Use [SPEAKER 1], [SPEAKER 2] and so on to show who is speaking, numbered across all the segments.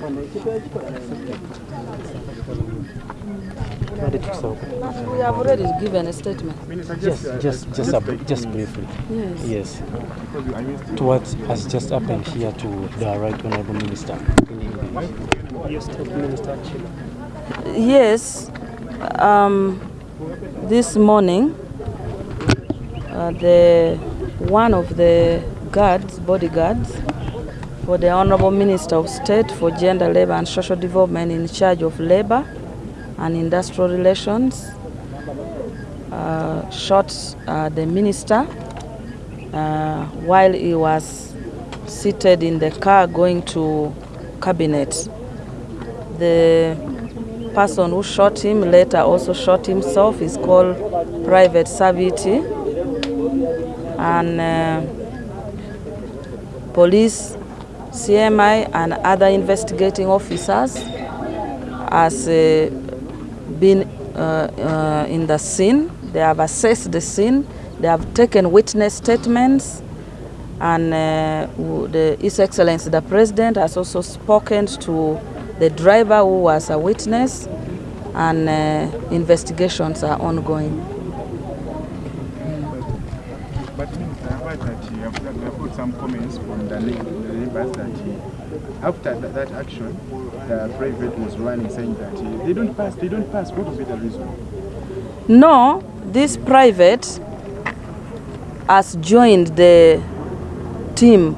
[SPEAKER 1] We have already given a statement.
[SPEAKER 2] Just, just, just, just briefly.
[SPEAKER 1] Yes.
[SPEAKER 2] Yes. To what has just happened here to the Right Honorable Minister in English.
[SPEAKER 1] Yes. Um, this morning, uh, the one of the guards, bodyguards, for the Honorable Minister of State for Gender, Labor and Social Development in charge of labor and industrial relations, uh, shot uh, the minister uh, while he was seated in the car going to cabinet. The person who shot him later also shot himself is called Private Sabiti. And uh, police, CMI, and other investigating officers has uh, been uh, uh, in the scene. They have assessed the scene. They have taken witness statements. And uh, the, His Excellency the President has also spoken to the driver who was a witness, and uh, investigations are ongoing.
[SPEAKER 3] But Minister, I've got some comments from the neigh- the neighbors that after that, action, the private was running saying that they don't pass, they don't pass. What would be the reason?
[SPEAKER 1] No, this private has joined the team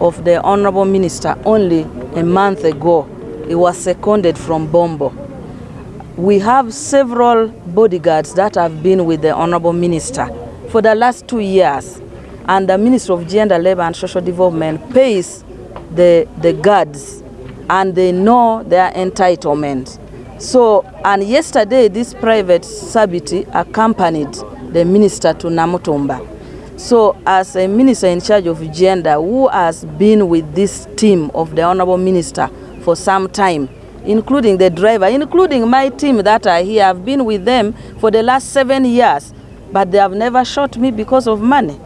[SPEAKER 1] of the Honorable Minister only a month ago. He was seconded from Bombo. We have several bodyguards that have been with the Honorable Minister for the last two years. And the Minister of Gender, Labor and Social Development pays the, the guards and they know their entitlement. So, and yesterday this private Sabiti accompanied the minister to Namutumba. So, as a minister in charge of gender who has been with this team of the Honorable Minister for some time, including the driver, including my team that are here, I've been with them for the last seven years, but they have never shot me because of money.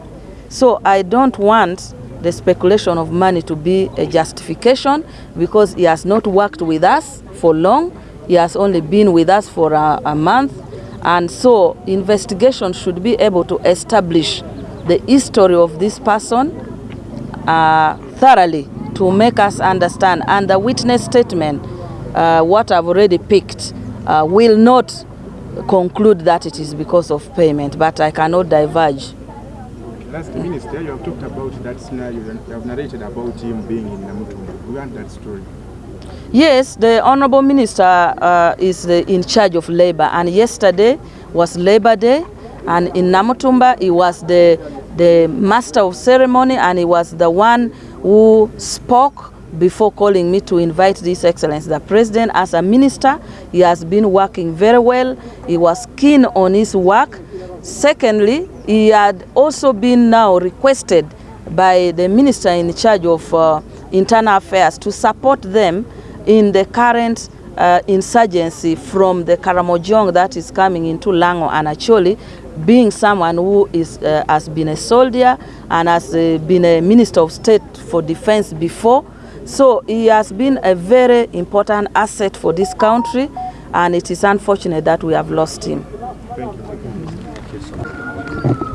[SPEAKER 1] So, I don't want the speculation of money to be a justification because he has not worked with us for long. He has only been with us for a, a month. And so investigation should be able to establish the history of this person uh, thoroughly to make us understand. And the witness statement, uh, what I've already picked, uh, will not conclude that it is because of payment, but I cannot diverge.
[SPEAKER 3] Last minister, you have talked about that scenario. You have narrated about him being in Namutumba. We want that story.
[SPEAKER 1] Yes, the Honorable Minister uh, is the, in charge of labor, and yesterday was Labor Day, and in Namutumba he was the, the master of ceremony, and he was the one who spoke before calling me to invite this excellence. The president, as a minister, he has been working very well. He was keen on his work. Secondly, he had also been now requested by the minister in charge of uh, internal affairs to support them in the current uh, insurgency from the Karamojong that is coming into Lango and Acholi, being someone who is, uh, has been a soldier and has uh, been a minister of state for defense before. So he has been a very important asset for this country and it is unfortunate that we have lost him.
[SPEAKER 3] Thank you.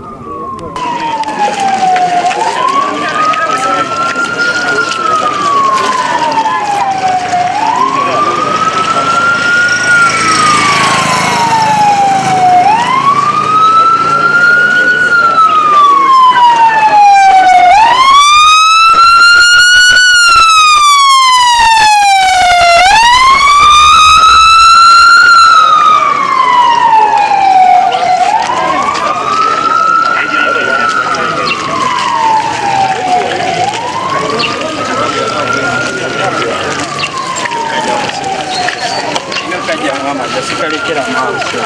[SPEAKER 3] Let's try.